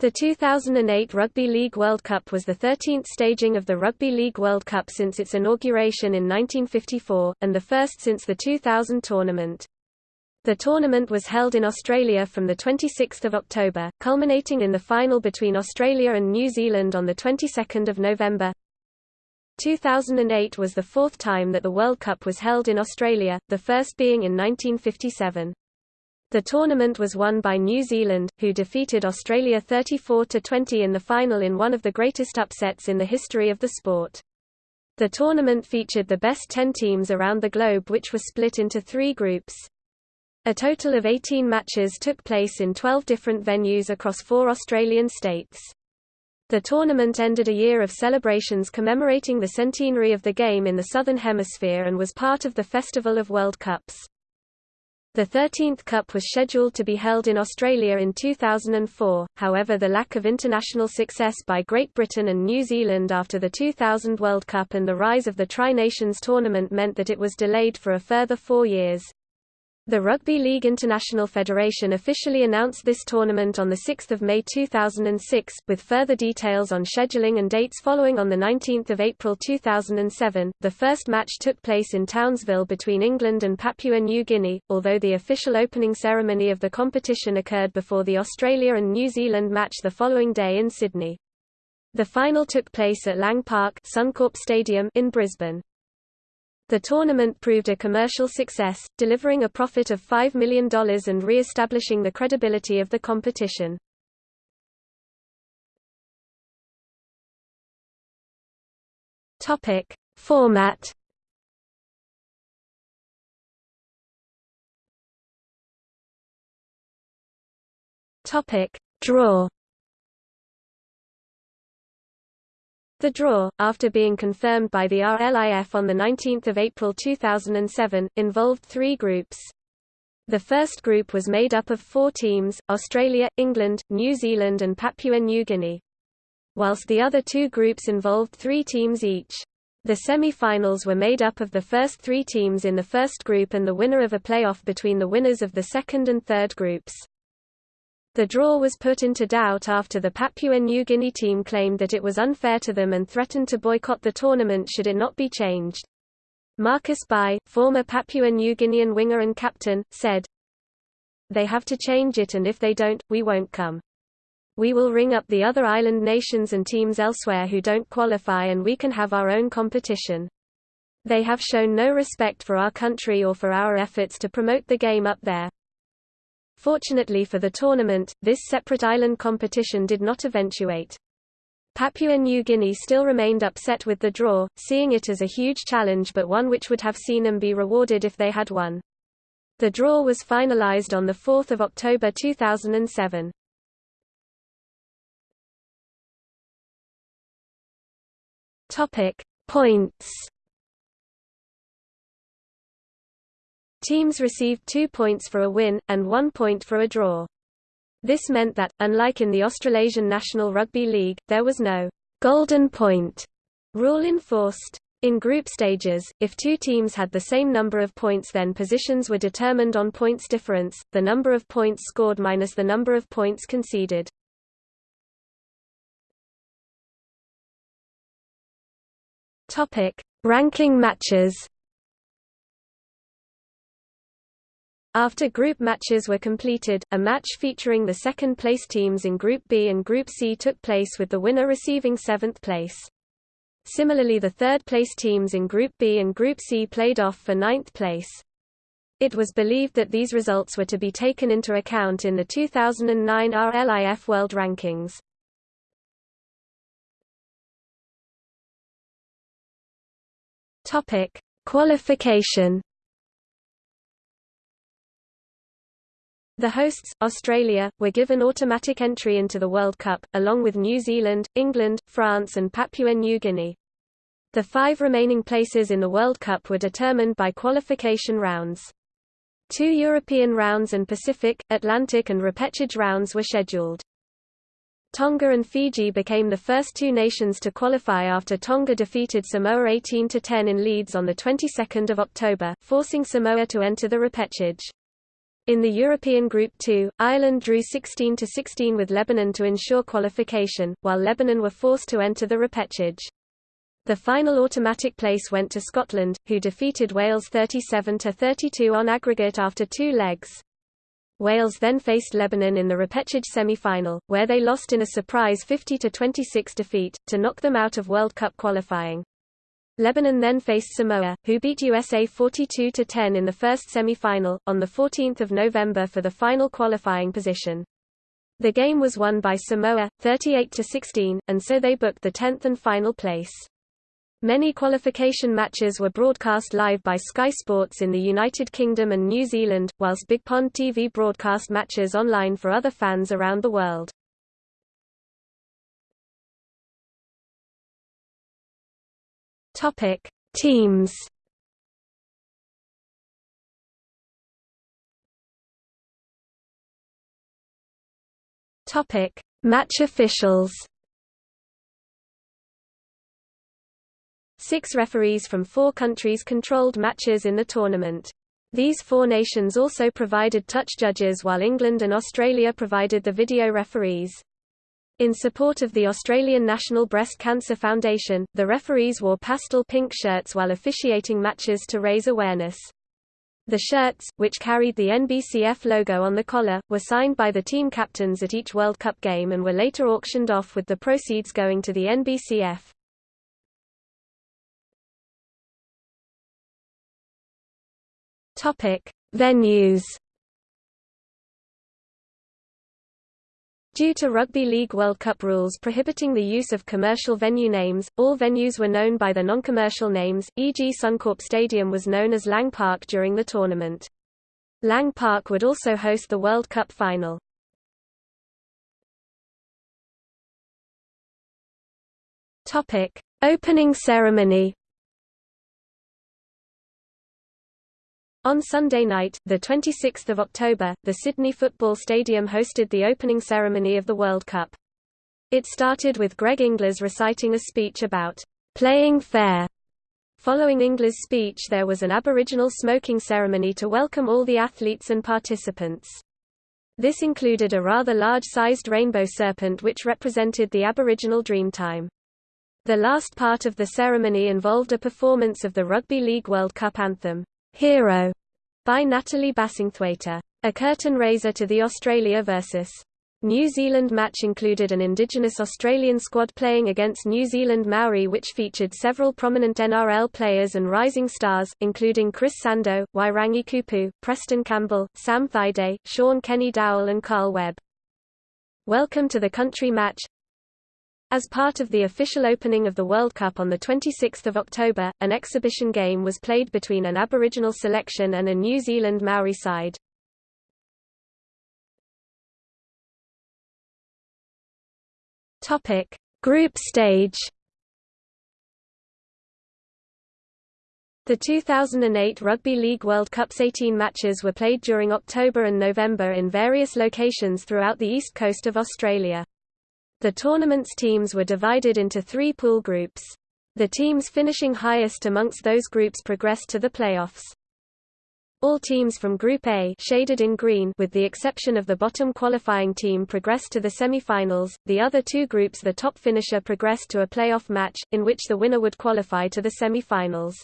The 2008 Rugby League World Cup was the 13th staging of the Rugby League World Cup since its inauguration in 1954, and the first since the 2000 tournament. The tournament was held in Australia from 26 October, culminating in the final between Australia and New Zealand on 22 November. 2008 was the fourth time that the World Cup was held in Australia, the first being in 1957. The tournament was won by New Zealand, who defeated Australia 34–20 in the final in one of the greatest upsets in the history of the sport. The tournament featured the best 10 teams around the globe which were split into three groups. A total of 18 matches took place in 12 different venues across four Australian states. The tournament ended a year of celebrations commemorating the centenary of the game in the Southern Hemisphere and was part of the Festival of World Cups. The 13th Cup was scheduled to be held in Australia in 2004, however the lack of international success by Great Britain and New Zealand after the 2000 World Cup and the rise of the Tri-Nations tournament meant that it was delayed for a further four years. The Rugby League International Federation officially announced this tournament on 6 May 2006, with further details on scheduling and dates following on 19 April 2007. The first match took place in Townsville between England and Papua New Guinea, although the official opening ceremony of the competition occurred before the Australia and New Zealand match the following day in Sydney. The final took place at Lang Park Suncorp Stadium in Brisbane. The tournament proved a commercial success, delivering a profit of $5 million and re-establishing the credibility of the competition. Topic: Format. Topic: Draw. The draw, after being confirmed by the RLIF on 19 April 2007, involved three groups. The first group was made up of four teams, Australia, England, New Zealand and Papua New Guinea. Whilst the other two groups involved three teams each. The semi-finals were made up of the first three teams in the first group and the winner of a playoff between the winners of the second and third groups. The draw was put into doubt after the Papua New Guinea team claimed that it was unfair to them and threatened to boycott the tournament should it not be changed. Marcus Bai, former Papua New Guinean winger and captain, said, They have to change it and if they don't, we won't come. We will ring up the other island nations and teams elsewhere who don't qualify and we can have our own competition. They have shown no respect for our country or for our efforts to promote the game up there. Fortunately for the tournament, this separate island competition did not eventuate. Papua New Guinea still remained upset with the draw, seeing it as a huge challenge but one which would have seen them be rewarded if they had won. The draw was finalized on 4 October 2007. Topic. Points Teams received two points for a win, and one point for a draw. This meant that, unlike in the Australasian National Rugby League, there was no golden point rule enforced. In group stages, if two teams had the same number of points then positions were determined on points difference, the number of points scored minus the number of points conceded. Ranking matches. After group matches were completed, a match featuring the second-place teams in Group B and Group C took place with the winner receiving seventh place. Similarly the third-place teams in Group B and Group C played off for ninth place. It was believed that these results were to be taken into account in the 2009 RLIF World Rankings. Qualification The hosts, Australia, were given automatic entry into the World Cup, along with New Zealand, England, France and Papua New Guinea. The five remaining places in the World Cup were determined by qualification rounds. Two European rounds and Pacific, Atlantic and repechage rounds were scheduled. Tonga and Fiji became the first two nations to qualify after Tonga defeated Samoa 18-10 in Leeds on the 22nd of October, forcing Samoa to enter the repechage. In the European Group 2, Ireland drew 16–16 with Lebanon to ensure qualification, while Lebanon were forced to enter the repechage. The final automatic place went to Scotland, who defeated Wales 37–32 on aggregate after two legs. Wales then faced Lebanon in the repechage semi-final, where they lost in a surprise 50–26 defeat, to knock them out of World Cup qualifying. Lebanon then faced Samoa, who beat USA 42–10 in the first semi-final, on 14 November for the final qualifying position. The game was won by Samoa, 38–16, and so they booked the 10th and final place. Many qualification matches were broadcast live by Sky Sports in the United Kingdom and New Zealand, whilst Big Pond TV broadcast matches online for other fans around the world. Topic: Teams. Topic: Match officials. Six referees from four countries controlled matches in the tournament. These four nations also provided touch judges while England and Australia provided the video referees. In support of the Australian National Breast Cancer Foundation, the referees wore pastel pink shirts while officiating matches to raise awareness. The shirts, which carried the NBCF logo on the collar, were signed by the team captains at each World Cup game and were later auctioned off with the proceeds going to the NBCF. Topic: Venues Due to Rugby League World Cup rules prohibiting the use of commercial venue names, all venues were known by their non-commercial names, e.g. Suncorp Stadium was known as Lang Park during the tournament. Lang Park would also host the World Cup final. Opening ceremony On Sunday night, 26 October, the Sydney Football Stadium hosted the opening ceremony of the World Cup. It started with Greg Inglis reciting a speech about playing fair. Following Inglis' speech there was an Aboriginal smoking ceremony to welcome all the athletes and participants. This included a rather large-sized rainbow serpent which represented the Aboriginal Dreamtime. The last part of the ceremony involved a performance of the Rugby League World Cup anthem. Hero by Natalie Bassingthwaighte. A curtain raiser to the Australia vs. New Zealand match included an Indigenous Australian squad playing against New Zealand Maori which featured several prominent NRL players and rising stars, including Chris Sandow, Wairangi Koopu, Preston Campbell, Sam Thaiday, Shaun Kenny-Dowell and Carl Webb. Welcome to the country match as part of the official opening of the World Cup on 26 October, an exhibition game was played between an Aboriginal selection and a New Zealand Maori side. Group stage The 2008 Rugby League World Cup's 18 matches were played during October and November in various locations throughout the east coast of Australia. The tournament's teams were divided into three pool groups. The teams finishing highest amongst those groups progressed to the playoffs. All teams from Group A shaded in green with the exception of the bottom qualifying team progressed to the semi-finals. The other two groups the top finisher progressed to a playoff match, in which the winner would qualify to the semi-finals.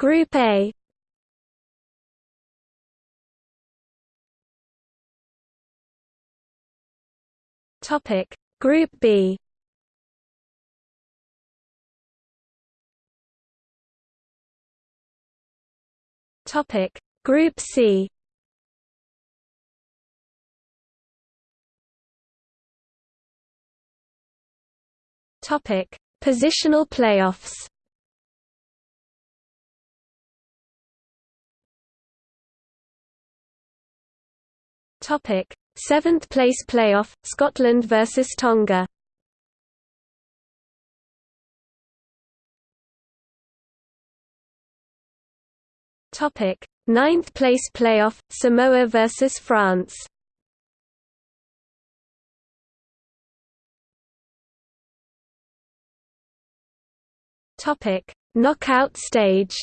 Group A Topic Group B. Topic Group C. Topic Positional playoffs. Topic Seventh place playoff, Scotland vs Tonga. Topic: Ninth place playoff, Samoa vs France. Topic: Knockout stage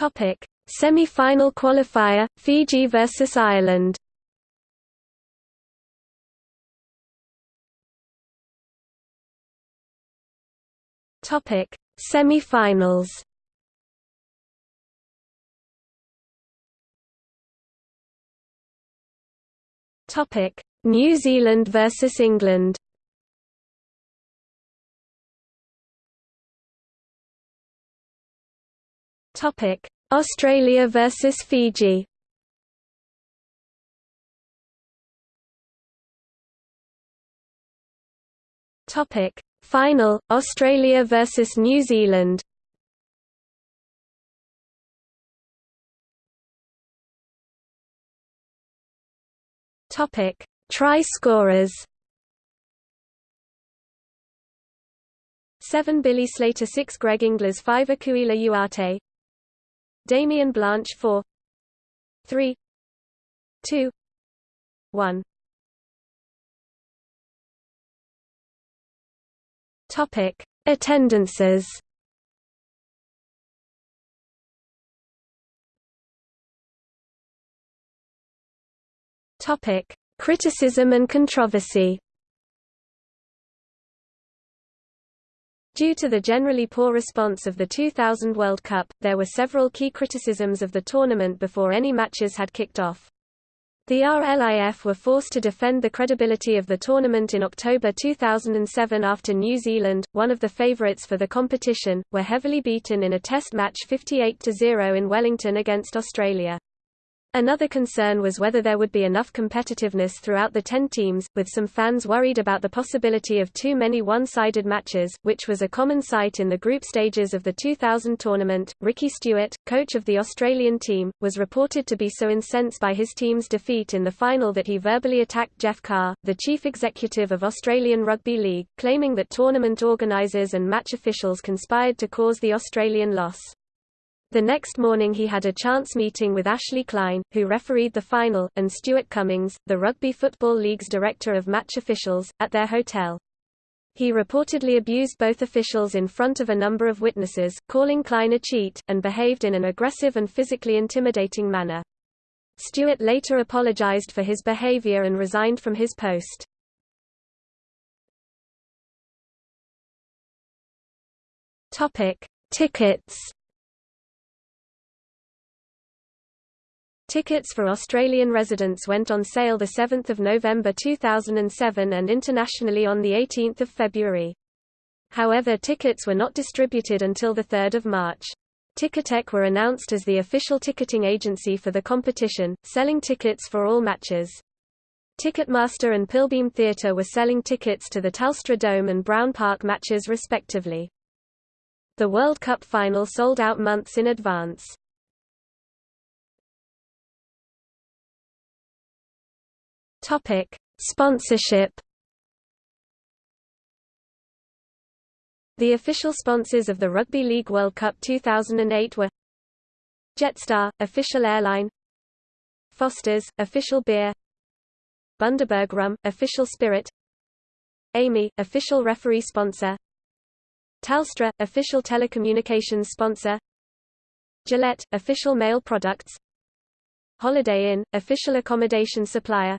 Topic: Semi-final qualifier Fiji versus Ireland. Topic: Semi-finals. Topic: New Zealand versus England. Topic: Australia versus Fiji. Topic: Final: Australia versus New Zealand. Topic: Try scorers. 7 Billy Slater 6 Greg Inglis 5 Akuila Uate Damien Blanch 4 3 2 1 Topic Attendances. Topic Criticism and controversy Due to the generally poor response of the 2000 World Cup, there were several key criticisms of the tournament before any matches had kicked off. The RLIF were forced to defend the credibility of the tournament in October 2007 after New Zealand, one of the favourites for the competition, were heavily beaten in a test match 58-0 in Wellington against Australia. Another concern was whether there would be enough competitiveness throughout the ten teams, with some fans worried about the possibility of too many one-sided matches, which was a common sight in the group stages of the 2000 tournament. Ricky Stuart, coach of the Australian team, was reported to be so incensed by his team's defeat in the final that he verbally attacked Geoff Carr, the chief executive of Australian Rugby League, claiming that tournament organisers and match officials conspired to cause the Australian loss. The next morning he had a chance meeting with Ashley Klein, who refereed the final, and Stuart Cummings, the Rugby Football League's director of match officials, at their hotel. He reportedly abused both officials in front of a number of witnesses, calling Klein a cheat, and behaved in an aggressive and physically intimidating manner. Stuart later apologized for his behavior and resigned from his post. Tickets Tickets for Australian residents went on sale 7 November 2007 and internationally on 18 February. However tickets were not distributed until 3 March. Ticketek were announced as the official ticketing agency for the competition, selling tickets for all matches. Ticketmaster and Pilbeam Theatre were selling tickets to the Telstra Dome and Browne Park matches respectively. The World Cup final sold out months in advance. Topic: Sponsorship. The official sponsors of the Rugby League World Cup 2008 were Jetstar, official airline Foster's, official beer Bundaberg Rum, official spirit AAMI, official referee sponsor Telstra, official telecommunications sponsor Gillette, official male products Holiday Inn, official accommodation supplier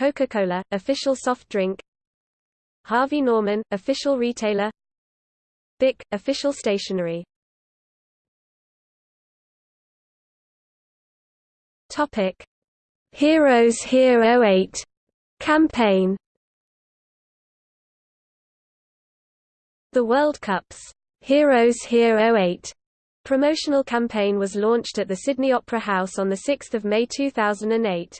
Coca-Cola, official soft drink. Harvey Norman, official retailer. Bic, official stationery. Topic: Heroes Here 08 campaign. The World Cup's Heroes Here 08 promotional campaign was launched at the Sydney Opera House on 6 May 2008.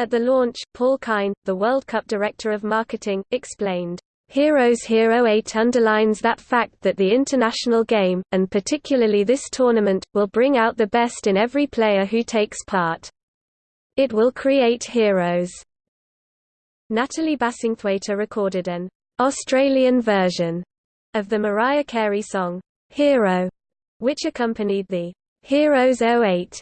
At the launch, Paul Kine, the World Cup Director of Marketing, explained, Heroes Hero 8 underlines that fact that the international game, and particularly this tournament, will bring out the best in every player who takes part. It will create heroes. Natalie Bassingthwaighte recorded an Australian version of the Mariah Carey song, Hero, which accompanied the Heroes 08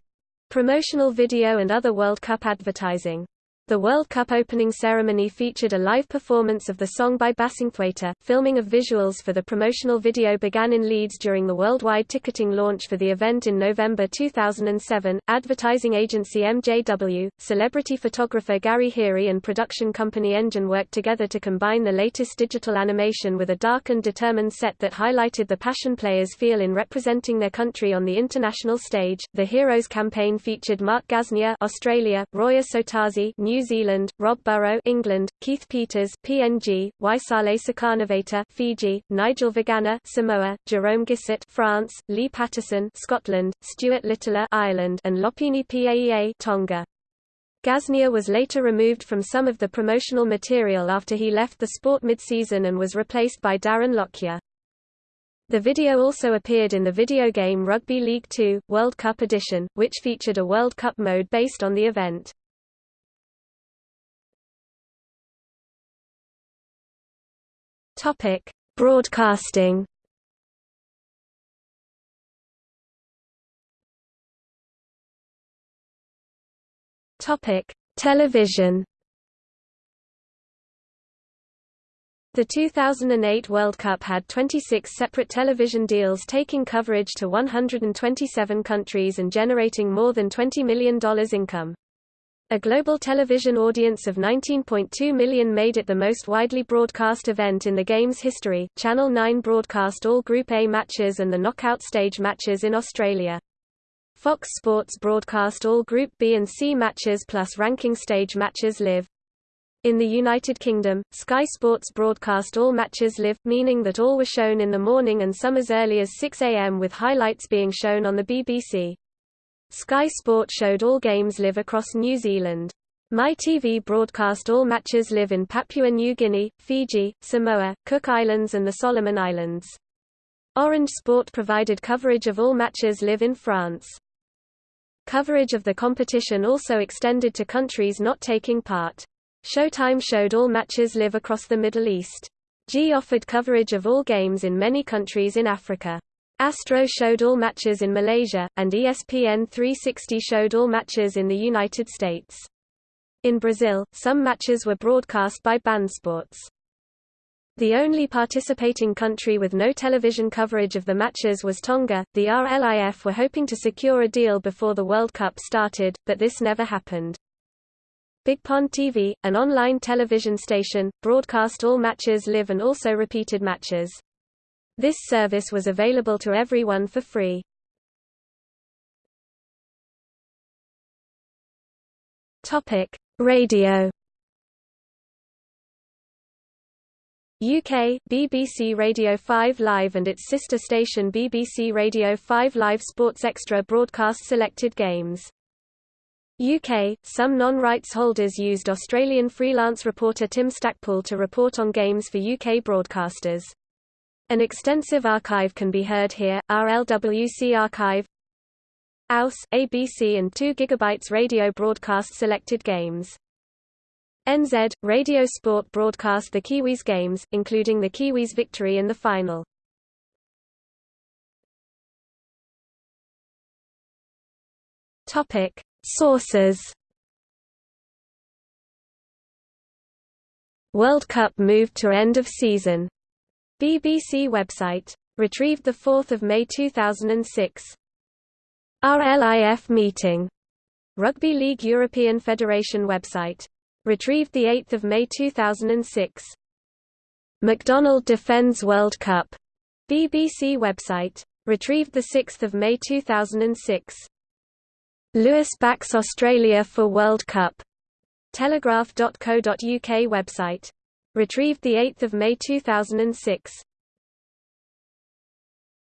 promotional video and other World Cup advertising. The World Cup opening ceremony featured a live performance of the song by Bassingthwaighte. Filming of visuals for the promotional video began in Leeds during the worldwide ticketing launch for the event in November 2007. Advertising agency MJW, celebrity photographer Gary Heery and production company Engine worked together to combine the latest digital animation with a dark and determined set that highlighted the passion players feel in representing their country on the international stage. The Heroes campaign featured Mark Gasnier, Australia, Roy Asotasi, New New Zealand, Rob Burrow England, Keith Peters PNG, Waisale Sukanaveita Fiji, Nigel Vagana Samoa, Jerome Guisset France, Lee Patterson Scotland, Stuart Littler Ireland and Lopini Paea Tonga. Gasnier was later removed from some of the promotional material after he left the sport mid-season and was replaced by Darren Lockyer. The video also appeared in the video game Rugby League 2, World Cup Edition, which featured a World Cup mode based on the event. Topic: Broadcasting. Topic: Television. The 2008 World Cup had 26 separate television deals taking coverage to 127 countries and generating more than $20 million income. A global television audience of 19.2 million made it the most widely broadcast event in the game's history. Channel 9 broadcast all Group A matches and the knockout stage matches in Australia. Fox Sports broadcast all Group B and C matches plus ranking stage matches live. In the United Kingdom, Sky Sports broadcast all matches live, meaning that all were shown in the morning and some as early as 6 a.m. with highlights being shown on the BBC. Sky Sport showed all games live across New Zealand. MyTV broadcast all matches live in Papua New Guinea, Fiji, Samoa, Cook Islands and the Solomon Islands. Orange Sport provided coverage of all matches live in France. Coverage of the competition also extended to countries not taking part. Showtime showed all matches live across the Middle East. G offered coverage of all games in many countries in Africa. Astro showed all matches in Malaysia, and ESPN 360 showed all matches in the United States. In Brazil, some matches were broadcast by Sports. The only participating country with no television coverage of the matches was Tonga. The RLIF were hoping to secure a deal before the World Cup started, but this never happened. Big Pond TV, an online television station, broadcast all matches live and also repeated matches. This service was available to everyone for free. Topic: Radio. UK, BBC Radio 5 Live and its sister station BBC Radio 5 Live Sports Extra broadcast selected games. UK, some non-rights holders used Australian freelance reporter Tim Stackpool to report on games for UK broadcasters. An extensive archive can be heard here, RLWC archive AUS, ABC and 2 GB radio broadcast selected games. NZ, Radio Sport broadcast the Kiwis games, including the Kiwis' victory in the final. Topic. Sources World Cup moved to end of season BBC website. Retrieved 4 May 2006. RLIF meeting. Rugby League European Federation website. Retrieved 8 May 2006. McDonald defends World Cup. BBC website. Retrieved 6 May 2006. Lewis backs Australia for World Cup. Telegraph.co.uk website. Retrieved 8 May 2006.